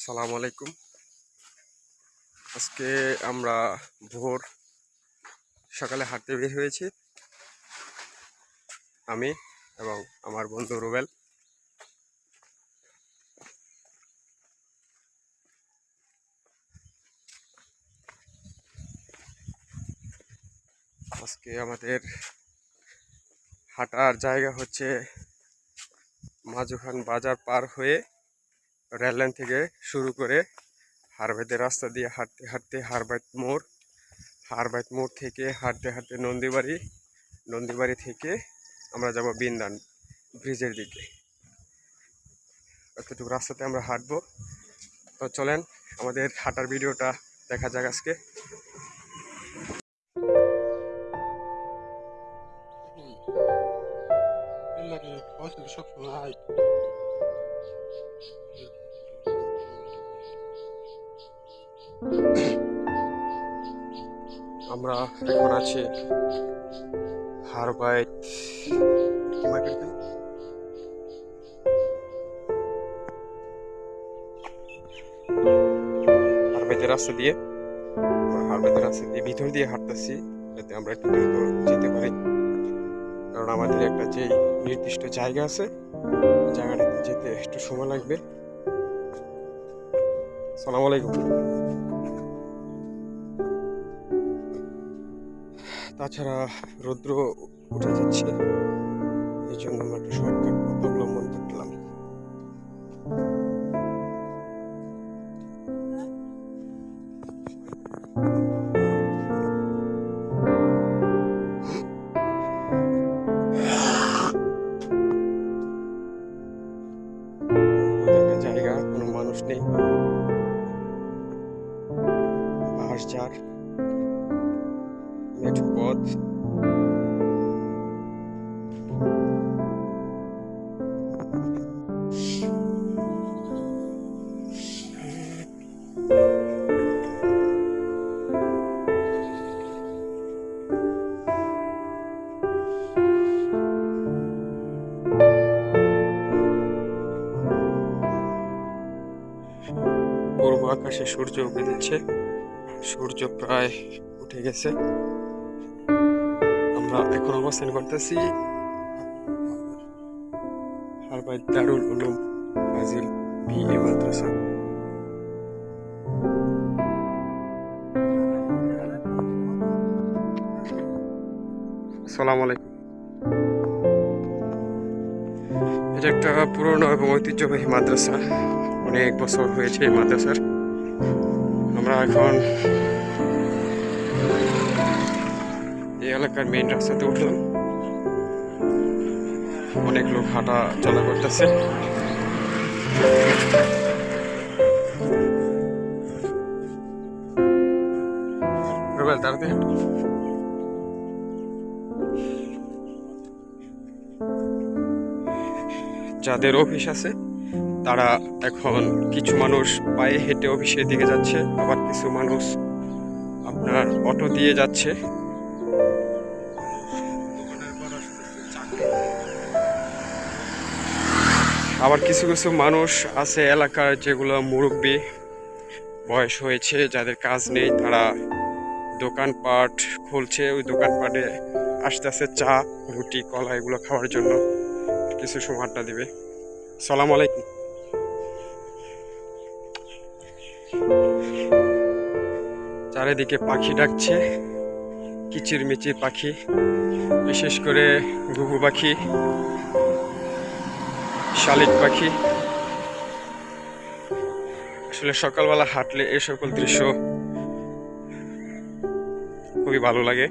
সালাম আলাইকুম। আজকে আমরা ভোর সকালে হাঁটতে বের হয়েছি। আমি এবং আমার বন্ধু রুবেল। আজকে আমাদের হাঁটার জায়গা হচ্ছে মাজুখান বাজার পার হয়ে রেললাইন থেকে শুরু করে হারবাইতের রাস্তা দিয়ে হাঁটতে হাঁটতে হারবাইত মোড় হারবাইত মোড় থেকে হাঁটতে হাঁটতে নন্দীবাড়ি নন্দীবাড়ি থেকে আমরা যাব বিন্দান ব্রিজের দিকে। এতটুকু রাস্তাতে আমরা হাঁটবো। তো চলেন, আমাদের হাঁটার ভিডিওটা দেখা যাক আজকে। এখন আছি হারবাইত কি মার্কেট হারবাইতের রাস্তা দিয়ে হারবাইতের রাস্তা দিয়ে ভিতর দিয়ে হাঁটতেছি যাতে আমরা একটু দ্রুত যেতে পারি। কারণ আমাদের একটা যে নির্দিষ্ট জায়গা আছে জায়গাটাতে যেতে একটু সময় লাগবে। সালাম আলাইকুম। তাছাড়া রৌদ্র উঠে যাচ্ছে। এই জন্য আমরা একটা শর্টকাট আকাশে সূর্য উঠে দিচ্ছে। সূর্য প্রায় উঠে গেছে। আমরা এখন অবস্থান করতেছি হারবাই দারুল উলুম ফাজিল বিএ মাদ্রাসা। সালাম আলাইকুম। এটা একটা পুরনো এবং ঐতিহ্যবাহী মাদ্রাসা। অনেক বছর হয়েছে এই মাদ্রাসার। আমরা এখন এই এলাকার মেইন রাস্তাতে উঠলাম অনেক লোক হাঁটা চলা করতেছে তাড়াতাড়ি হাঁটো। যাদের অফিস আছে তারা এখন কিছু মানুষ পায়ে হেঁটে অফিসের দিকে যাচ্ছে, আবার কিছু মানুষ আপনার অটো দিয়ে যাচ্ছে। আবার কিছু কিছু মানুষ আছে এলাকার যেগুলো মুরব্বী, বয়স হয়েছে, যাদের কাজ নেই, তারা দোকানপাট খুলছে, ওই দোকানপাটে আস্তে আস্তে চা, রুটি, কলা, এগুলো খাওয়ার জন্য। কিছু সময় আড্ডা দিবে। সালাম আলাইকুম। চারিদিকে পাখি ডাকছে কিচির মিচির পাখি, বিশেষ করে ঘুঘু পাখি, শালিক পাখি। আসলে সকালবেলা হাঁটলে এই সকল দৃশ্য খুবই ভালো লাগে।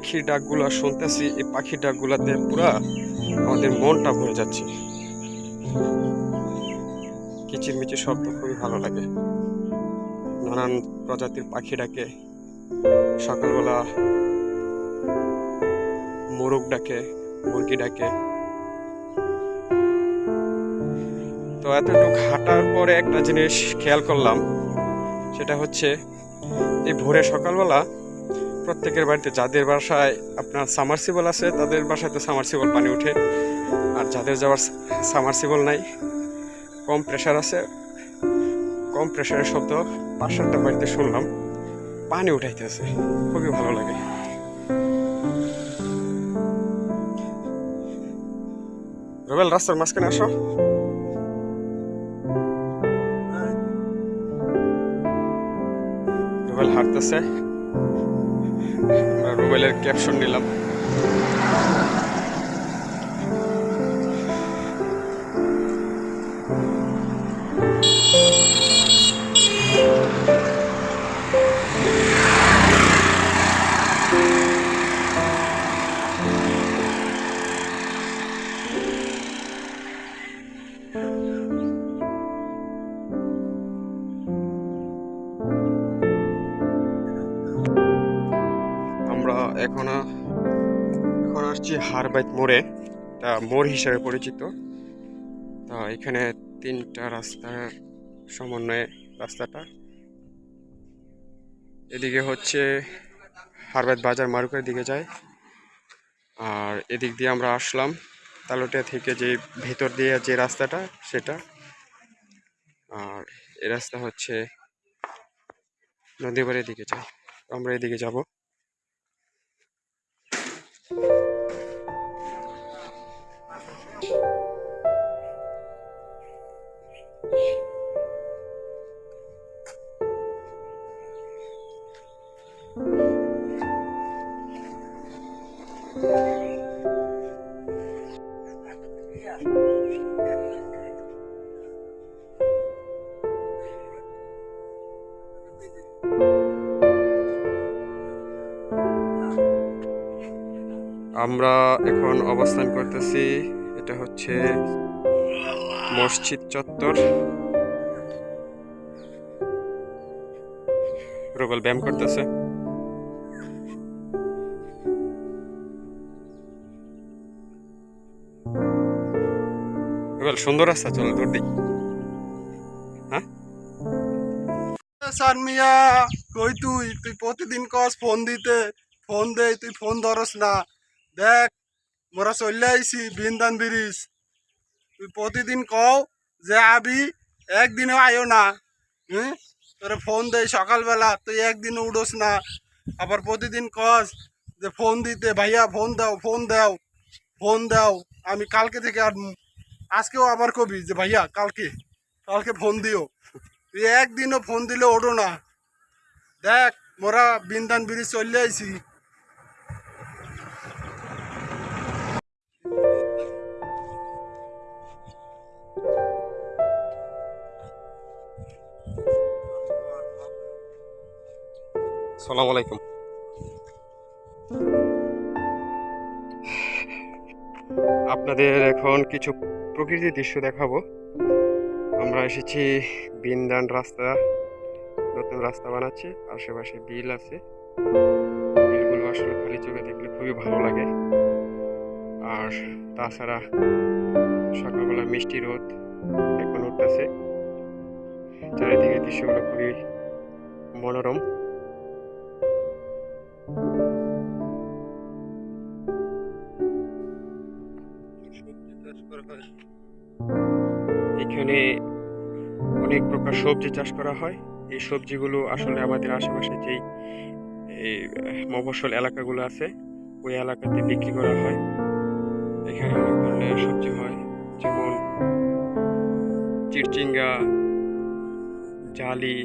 পাখির ডাকগুলো শুনতেছি, এই পাখির ডাকগুলাতে পুরা আমাদের মনটা ভরে যাচ্ছে। কিচিরমিচির শব্দ খুবই ভালো লাগে। নানান প্রজাতির পাখি ডাকে, সকালবেলা মোরগ ডাকে, মুরগি ডাকে। তো এতটুকু হাঁটার পরে একটা জিনিস খেয়াল করলাম, সেটা হচ্ছে, এই ভোরে সকালবেলা প্রত্যেকের বাড়িতে, যাদের বাসায় আপনার সামারসিবল আছে, তাদের বাসায় তো সামারসিবল পানি উঠে আর যাদের যাওয়ার সামারসিবল নাই, কম প্রেশার আছে। কম প্রেশারের শব্দ পাঁচ সাতটা বাড়িতে শুনলাম, পানি উঠাইতেছে। খুবই ভালো লাগে। রবেল, রাস্তার মাঝখানে আসো। রুবেল হাঁটতেছে। আমরা রুবেলের ক্যাপশন নিলাম। মোড়ে তা মোড় হিসাবে পরিচিত। তা এখানে তিনটা রাস্তার সমন্বয়ে রাস্তাটা। এদিকে হচ্ছে হারবাইত বাজার মারুকের দিকে যায়। আর এদিক দিয়ে আমরা আসলাম তালোটিয়া থেকে যে ভেতর দিয়ে যে রাস্তাটা, সেটা। আর এ রাস্তা হচ্ছে নদীবাড়ির দিকে যায়। আমরা এদিকে যাব। আমরা এখন অবস্থান করতেছি এটা হচ্ছে মসজিদ চত্বর। রুবেল ব্যায়াম করতেছে। রুবেল, সুন্দর রাস্তা, চলো দূর দিই স্যার মিয়া, কই তুই? তুই প্রতিদিন কস ফোন দিতে। ফোন দে, তুই ফোন ধরস না। দেখ মোরা চলে আইছি, বিন্দান ব্রিজ। তুই প্রতিদিন কও যে, আবি, একদিনও আয়ো না। হুম? তোরে ফোন দেই সকালবেলা, তুই একদিনও উড়োস না। আবার প্রতিদিন কস যে ফোন দিতে, ভাইয়া ফোন দাও ফোন দাও ফোন দাও। আমি কালকে থেকে আর আজকেও আবার কবি যে, ভাইয়া, কালকে কালকে ফোন দিও। তুই একদিনও ফোন দিলে ওঠো না। দেখ, মোরা বিন্দান ব্রিজ চলে আইছি। সালাম আলাইকুম। আপনাদের এখন কিছু প্রকৃতির দৃশ্য দেখাবো। আমরা এসেছি বিনদান রাস্তা, নতুন রাস্তা বানাচ্ছে, আশেপাশে বিল আছে। বিলগুলো আসলে খালি চোখে দেখলে খুবই ভালো লাগে। আর তাছাড়া সকালবেলা মিষ্টি রোদ এখন উঠতেছে। চারিদিকে দৃশ্যগুলো খুবই মনোরম। এখানে অনেক প্রকার সবজি চাষ করা হয়। এই সবজিগুলো আসলে আমাদের আশেপাশে যেই, এই, মফস্বল এলাকাগুলো আছে, ওই এলাকাতে বিক্রি করা হয়। এখানে অনেক ধরনের সবজি হয়, যেমন চিরচিঙ্গা, জালি,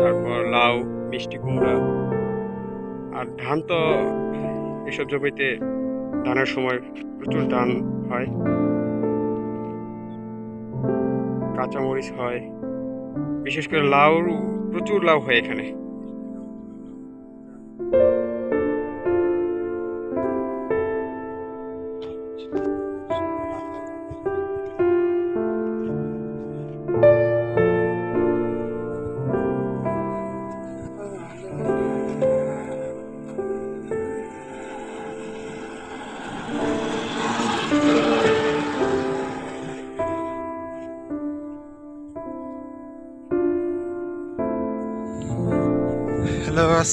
তারপর লাউ, মিষ্টি কুমড়া। আর ধান তো এসব জমিতে ধানের সময় প্রচুর ধান হয়। কাঁচামরিচ হয়। বিশেষ করে লাউ প্রচুর লাউ হয় এখানে।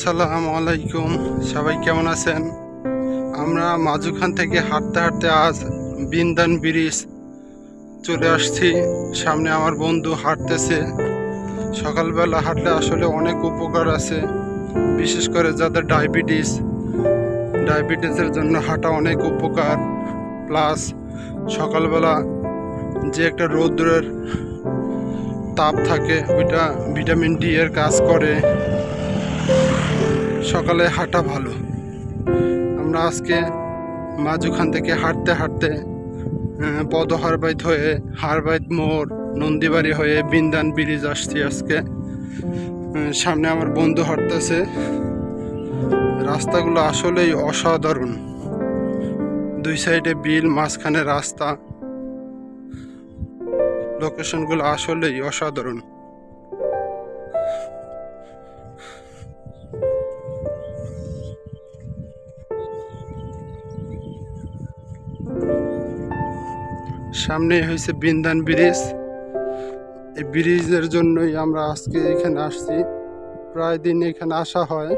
আসসালামু আলাইকুম। সবাই কেমন আছেন? আমরা মাঝুখান থেকে হাঁটতে হাঁটতে আজ বিন্দান ব্রিজ চলে আসছি। সামনে আমার বন্ধু হাঁটতেছে। সকালবেলা হাঁটলে আসলে অনেক উপকার আছে, বিশেষ করে যাদের ডায়াবেটিস। ডায়াবেটিসের জন্য হাঁটা অনেক উপকার। প্লাস সকালবেলা যে একটা রৌদ্রের তাপ থাকে, ওইটা ভিটামিন ডি এর কাজ করে। সকালে হাঁটা ভালো। আমরা আজকে মাঝুখান থেকে হাঁটতে হাঁটতে আহ, পদহারবাইত হয়ে হারবাইত মোড় নন্দীবাড়ি হয়ে বিন্দান ব্রিজ আসছি আজকে। সামনে আমার বন্ধু হাঁটতেছে। রাস্তাগুলো আসলেই অসাধারণ। দুই সাইডে বিল মাঝখানে রাস্তা। লোকেশনগুলো আসলেই অসাধারণ। সামনে হয়েছে বিন্দান ব্রিজ। এই ব্রিজের জন্যই আমরা আজকে এখানে আসছি। প্রায় দিন এখানে আসা হয়।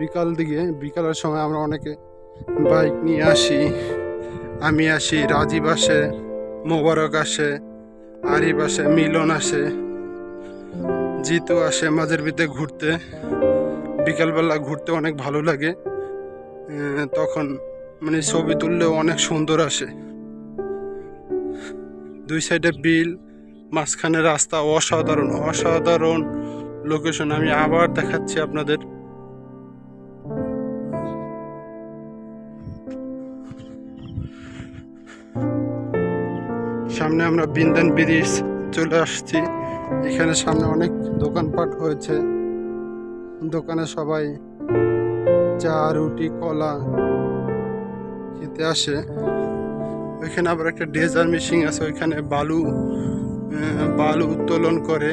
বিকাল দিকে, বিকালের সময় আমরা অনেকে বাইক নিয়ে আসি। আমি আসি, রাজীব আসে, মোবারক আসে, আরিফ আসে, মিলন আসে, জিতু আসে মাঝের ভিতরে ঘুরতে। বিকালবেলা ঘুরতে অনেক ভালো লাগে। তখন মানে ছবি তুললেও অনেক সুন্দর আসে। দুই সাইডে বিল, মাঝখানে রাস্তা, অসাধারণ অসাধারণ লোকেশন আমি আবার দেখাচ্ছি আপনাদের। সামনে আমরা বিন্দান ব্রিজ চলে আসছি। এখানে সামনে অনেক দোকানপাট হয়েছে। দোকানে সবাই চা, রুটি, কলা খেতে আসে। ওইখানে আবার একটা ডেজার মেশিন আছে, ওইখানে বালু বালু উত্তোলন করে।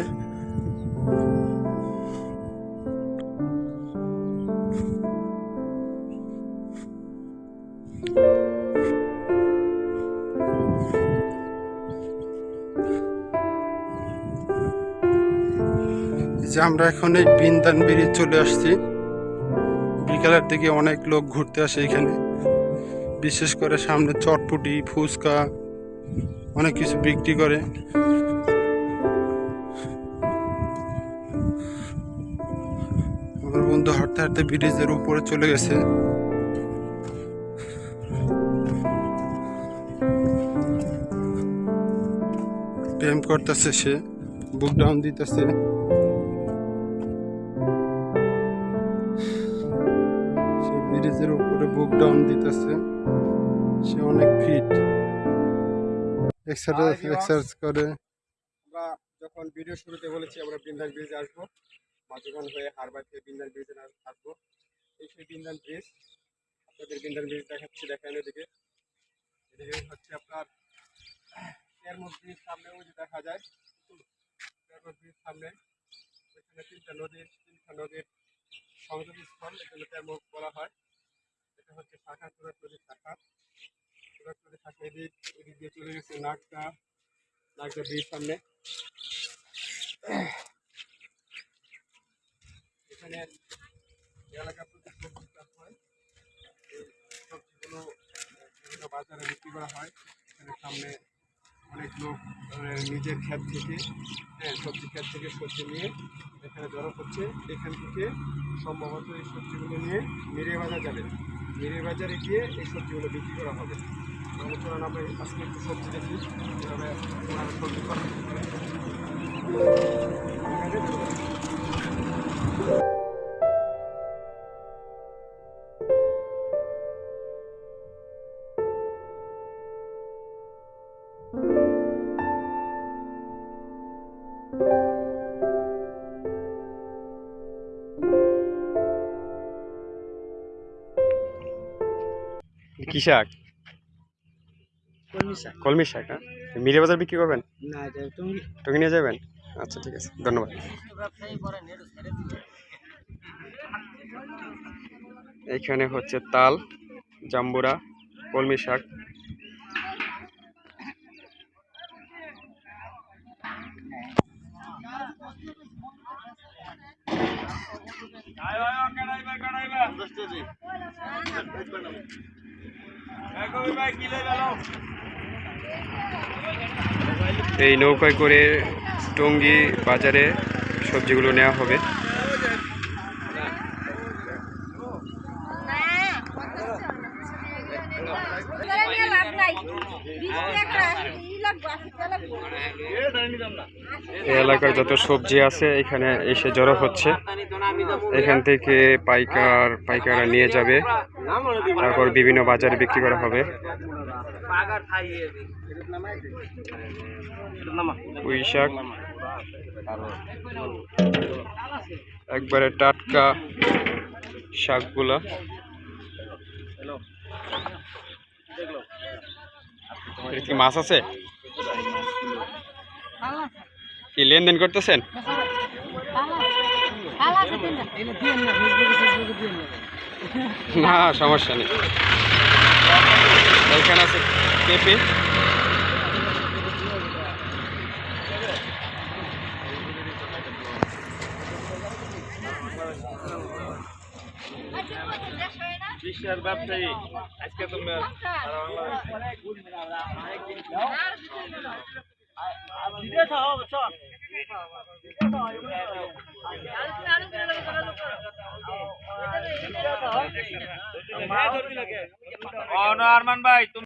যে আমরা এখন এই বিন্দান ব্রিজ চলে আসছি। বিকালের দিকে অনেক লোক ঘুরতে আসে এখানে। বিশেষ করে সামনে চটপটি, ফুচকা, অনেক কিছু বিক্রি করে। আমার বন্ধু হাঁটতে হাঁটতে ব্রিজের উপরে চলে গেছে। প্রেম করতেছে সে, বুক ডাউন দিতেছে। ডাউন দিতেছে। সে অনেক ফিট এক্সারসাইজ করে। আমরা যখন ভিডিও শুরুতে বলেছি আমরা বিন্দান ব্রিজে আসব। মাঝখান হয়ে হারবার থেকে বিন্দান ব্রিজে আসব এই সেই বিন্দান ব্রিজ আপনাদের বিন্দান ব্রিজ দেখাচ্ছি দেখেন এদিকে। এদিকে হচ্ছে আপনার এয়ারমোড ব্রিজ সামনে ওই যে দেখা যায়। এয়ারমোড ব্রিজ সামনে। এখানে তিনটা নদীর তিনটা নদীর সংযোগস্থল এখানে তেমক বলা হয়। এটা হচ্ছে শাখা সুরাট নদীর শাখা। নদীর শাখা এদিক এদিক দিয়ে চলে গেছে নাগটা। নাগটা ব্রিজ সামনে। এখানে এলাকা প্রচুর সবজি চাষ হয় সবজিগুলো বিভিন্ন বাজারে বিক্রি করা হয়। এখানে সামনে অনেক লোক নিজের ক্ষেত থেকে হ্যাঁ সবজি ক্ষেত থেকে সবজি নিয়ে এখানে জড়ো করছে এখান থেকে সম্ভবত এই সবজিগুলো নিয়ে মিরে বাজার যাবে। মিরে বাজারে গিয়ে এই সবজিগুলো বিক্রি করা হবে। তাহলে চলুন আমরা আজকে একটু সবজি দেখি, কীভাবে ওনারা সবজি করে। কি শাক? কলমি শাক। কলমি শাক হ্যাঁ? মিরে বাজার বিক্রি করবেন? না টঙ্গি নিয়ে যাবেন? আচ্ছা ঠিক আছে ধন্যবাদ। এখানে হচ্ছে তাল জাম্বুরা কলমি শাক। এই নৌকায় করে টঙ্গি বাজারে সবজিগুলো নেওয়া হবে। লাভ নাই। এই এলাকার যত সবজি আছে, এখানে এসে জড়ো হচ্ছে। এখান থেকে পাইকার, পাইকাররা নিয়ে যাবে। তারপর বিভিন্ন বাজারে বিক্রি করা হবে। শাক। একবারে টাটকা শাকগুলা। মাছ আছে? কি লেনদেন করতেছেন? না সমস্যা নেই। এখানে আছে পেঁপে বিশ্বের ব্যবসায়ী। আজকে তুমি আরমান ভাই তুমি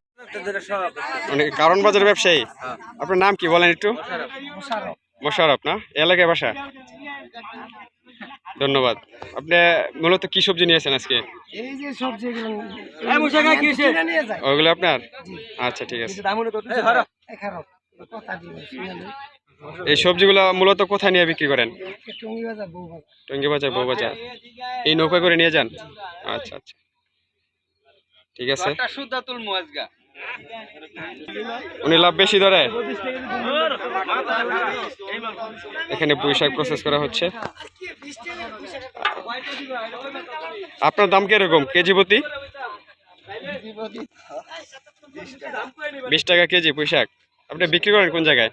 মানে কারণ বাজার ব্যবসায়ী? আপনার নাম কি বলেন একটু? মোশারফ না? এলাকায় বাসা? ধন্যবাদ। আপনি মূলত কি সবজি নিয়েছেন আজকে? এই যে সবজিগুলো নিয়ে যায়। ওইগুলো আপনার? আচ্ছা ঠিক আছে। এই সবজিগুলো মূলত কোথায় নিয়ে বিক্রি করেন? টঙ্গি বাজার বউ বাজার। টঙ্গি বাজার বউ বাজার। এই নৌকা করে নিয়ে যান? আচ্ছা আচ্ছা। ঠিক আছে। উনি লাভ বেশি ধরে। এখানে পুঁই শাক প্রসেস করা হচ্ছে। আপনার দাম কীরকম? কেজি প্রতি? বিশ টাকা কেজি পুঁই শাক আপনি বিক্রি করেন কোন জায়গায়?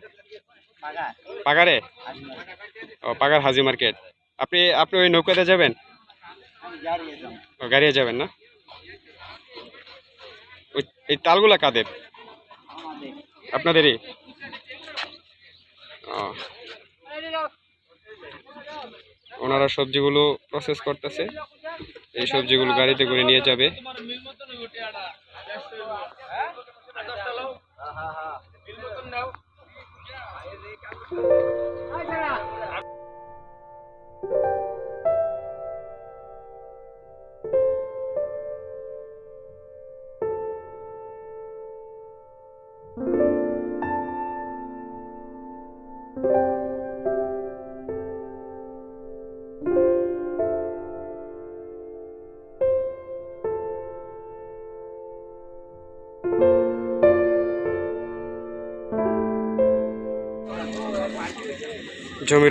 পাগারে? ও, পাগার হাজি মার্কেট। আপনি আপনি ওই নৌকাতে যাবেন? ও গাড়িয়ে যাবেন না? ওই, এই তালগুলা কাদের? আপনাদেরই। ওনারা সবজিগুলো প্রসেস করতেছে। এই সবজিগুলো গাড়িতে করে নিয়ে যাবে।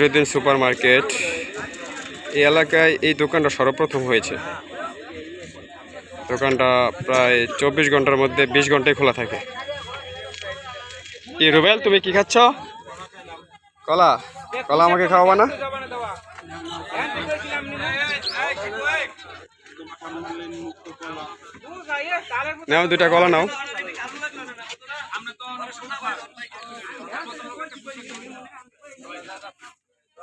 জমিরুদ্দিন সুপার মার্কেট এই এলাকায় এই দোকানটা সর্বপ্রথম হয়েছে। দোকানটা প্রায় চব্বিশ ঘণ্টার মধ্যে বিশ ঘন্টায় খোলা থাকে। কি রুবেল, তুমি কি খাচ্ছ? কলা। কলা আমাকে খাওয়াবা না? নাও দুটা কলা নাও।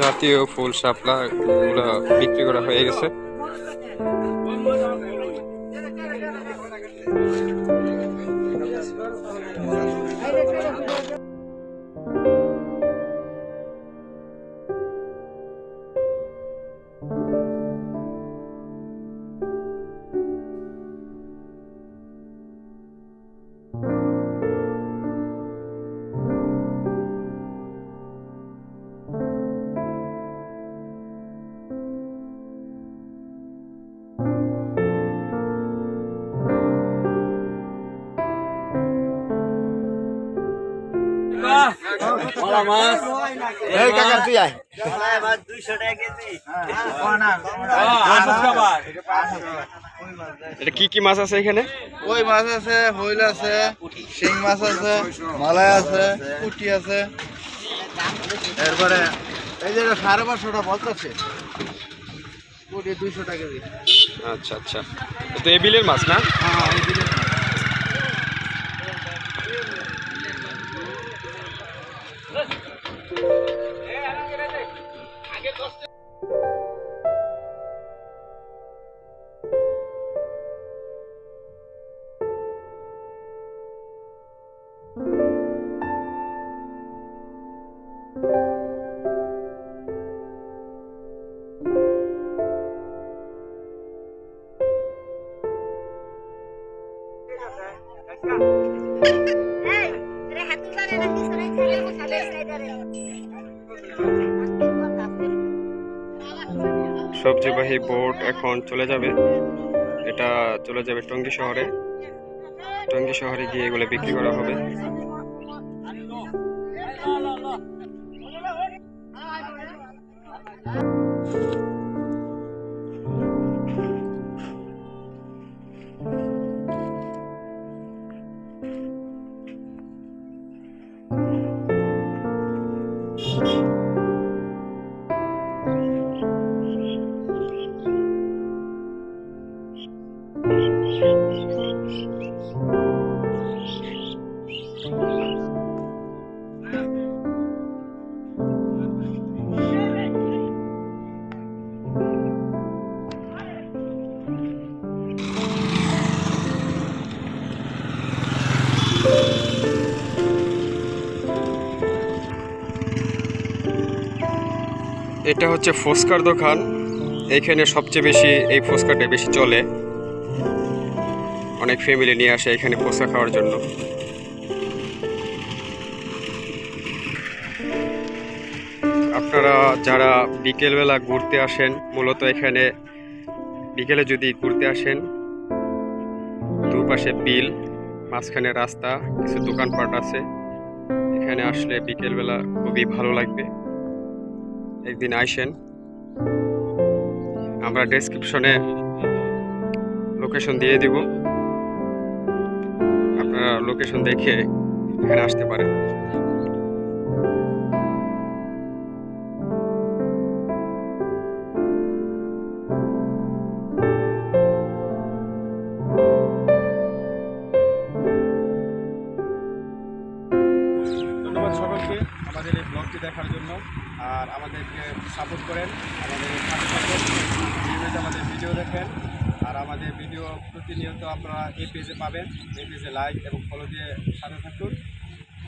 জাতীয় ফুল শাপলা গুলা বিক্রি করা হয়ে গেছে। এই কাকা তুই আয় এটা কি কি মাছ আছে এখানে? কই মাছ আছে? হইল আছে শিং মাছ আছে মালাই আছে পুটি আছে। এরপরে এই যে সাড়ে পাঁচশোটা বলতেছে পুটি দুইশো টাকা কেজি আচ্ছা আচ্ছা। তো এই বিলের মাছ না? হ্যাঁ এই দিকে এখন চলে যাবে। এটা চলে যাবে টঙ্গী শহরে। টঙ্গী শহরে গিয়ে এগুলো বিক্রি করা হবে। এটা হচ্ছে ফুচকার দোকান। এইখানে সবচেয়ে বেশি এই ফুচকাটা বেশি চলে। অনেক ফ্যামিলি নিয়ে আসে এখানে ফুচকা খাওয়ার জন্য। আপনারা যারা বিকেলবেলা ঘুরতে আসেন, মূলত এখানে বিকেলে যদি ঘুরতে আসেন, দুপাশে বিল, মাঝখানে রাস্তা, কিছু দোকানপাট আছে। এখানে আসলে বিকেলবেলা খুবই ভালো লাগবে। একদিন আইসেন আমরা ডেসক্রিপশনে লোকেশন দিয়ে দিব। আপনারা লোকেশন দেখে এখানে আসতে পারেন। আর আমাদেরকে সাপোর্ট করেন, আমাদের আমাদের ভিডিও দেখেন, আর আমাদের ভিডিও প্রতিনিয়ত আপনারা এই পেজে পাবেন, এই পেজে লাইক এবং ফলো দিয়ে সাথে থাকুন।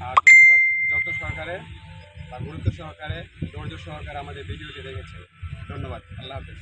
আর ধন্যবাদ, যত সহকারে বা গুরুত্ব সহকারে, ধৈর্য সহকারে আমাদের ভিডিওটি দেখেছেন। ধন্যবাদ, আল্লাহ হাফেজ।